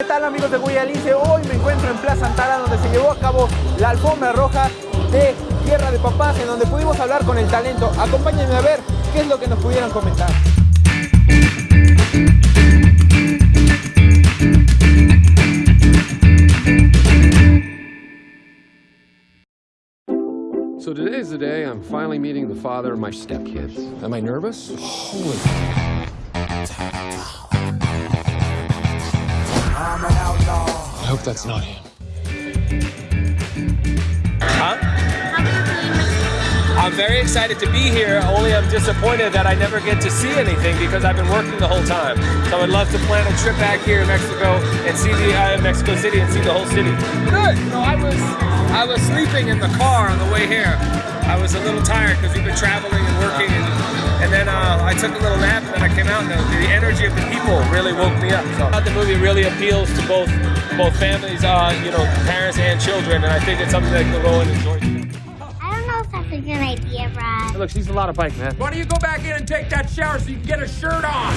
¿Qué tal amigos de Guayalice? Hoy me encuentro en Plaza Antara donde se llevó a cabo la alfombra roja de Tierra de Papás en donde pudimos hablar con el talento. Acompáñenme a ver qué es lo que nos pudieron comentar. So today is the day I'm finally meeting the father of my stepkids. Am I nervous? Holy hope that's not him. Huh? I'm very excited to be here, only I'm disappointed that I never get to see anything because I've been working the whole time. So I would love to plan a trip back here in Mexico and see the uh, Mexico City and see the whole city. Good. Know, I was I was sleeping in the car on the way here. I was a little tired because we've been traveling and working, and, I took a little nap, and then I came out, and the, the energy of the people really woke me up. So I thought the movie really appeals to both both families, uh, you know, parents and children, and I think it's something that can go and enjoy. I don't know if that's a good idea, Brad. Look, she's a lot of bike, man. Why don't you go back in and take that shower so you can get a shirt on?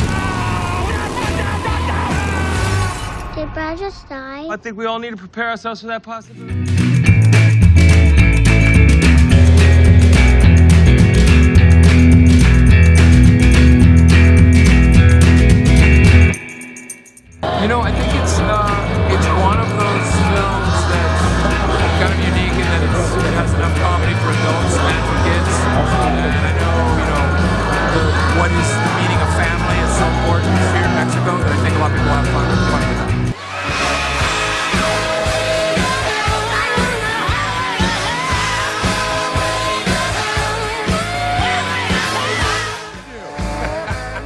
Did Brad just die? I think we all need to prepare ourselves for that possibility.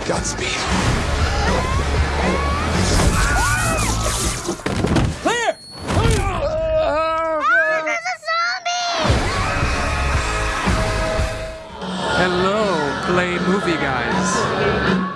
Godspeed. Clear! There's a zombie! Hello, Play Movie Guys.